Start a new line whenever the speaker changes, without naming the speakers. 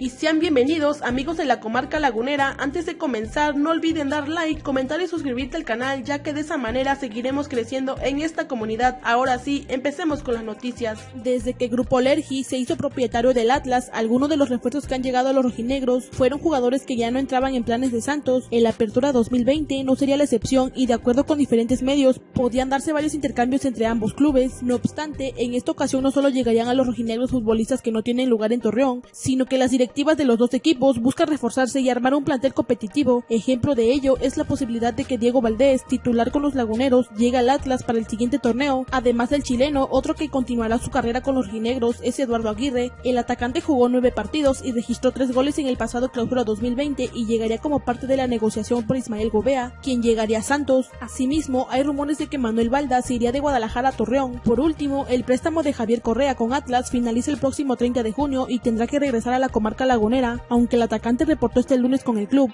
y sean bienvenidos amigos de la comarca lagunera. Antes de comenzar no olviden dar like, comentar y suscribirte al canal ya que de esa manera seguiremos creciendo en esta comunidad. Ahora sí, empecemos con las noticias. Desde que Grupo Lergi se hizo propietario del Atlas, algunos de los refuerzos que han llegado a los rojinegros fueron jugadores que ya no entraban en planes de Santos. En la apertura 2020 no sería la excepción y de acuerdo con diferentes medios podían darse varios intercambios entre ambos clubes. No obstante, en esta ocasión no solo llegarían a los rojinegros futbolistas que no tienen lugar en Torreón, sino que las directivas de los dos equipos buscan reforzarse y armar un plantel competitivo. Ejemplo de ello es la posibilidad de que Diego Valdés, titular con los laguneros, llegue al Atlas para el siguiente torneo. Además del chileno, otro que continuará su carrera con los rinegros es Eduardo Aguirre. El atacante jugó nueve partidos y registró tres goles en el pasado clausura 2020 y llegaría como parte de la negociación por Ismael Gobea, quien llegaría a Santos. Asimismo, hay rumores de que Manuel Balda se iría de Guadalajara a Torreón. Por último, el préstamo de Javier Correa con Atlas finaliza el próximo 30 de junio y tendrá que regresar a la comarca lagunera, aunque el atacante reportó este lunes con el club.